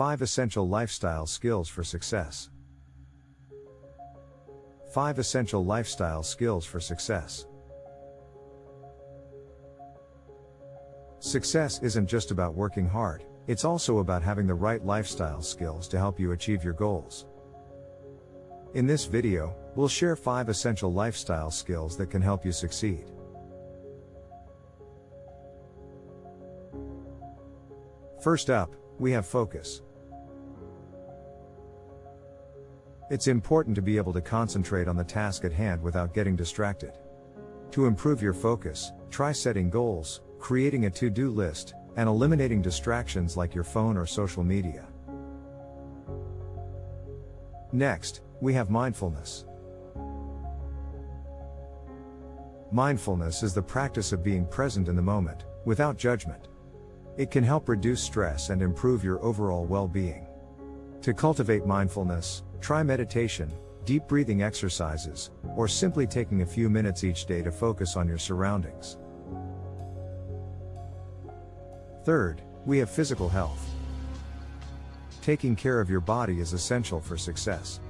5 Essential Lifestyle Skills for Success. 5 Essential Lifestyle Skills for Success. Success isn't just about working hard, it's also about having the right lifestyle skills to help you achieve your goals. In this video, we'll share 5 essential lifestyle skills that can help you succeed. First up, we have focus. It's important to be able to concentrate on the task at hand without getting distracted. To improve your focus, try setting goals, creating a to do list, and eliminating distractions like your phone or social media. Next, we have mindfulness. Mindfulness is the practice of being present in the moment, without judgment. It can help reduce stress and improve your overall well being. To cultivate mindfulness, try meditation, deep breathing exercises, or simply taking a few minutes each day to focus on your surroundings. Third, we have physical health. Taking care of your body is essential for success.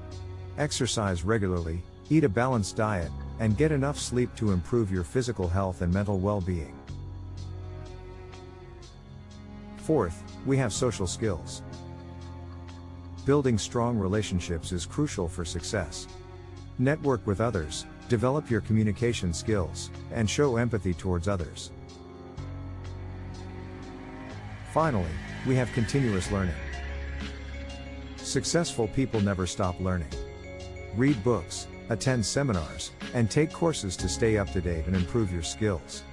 Exercise regularly, eat a balanced diet, and get enough sleep to improve your physical health and mental well being. Fourth, we have social skills. Building strong relationships is crucial for success. Network with others, develop your communication skills, and show empathy towards others. Finally, we have continuous learning. Successful people never stop learning. Read books, attend seminars, and take courses to stay up to date and improve your skills.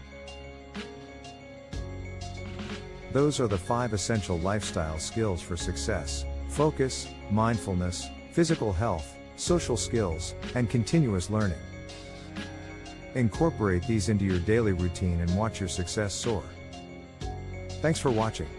Those are the five essential lifestyle skills for success focus, mindfulness, physical health, social skills, and continuous learning. Incorporate these into your daily routine and watch your success soar. Thanks for watching.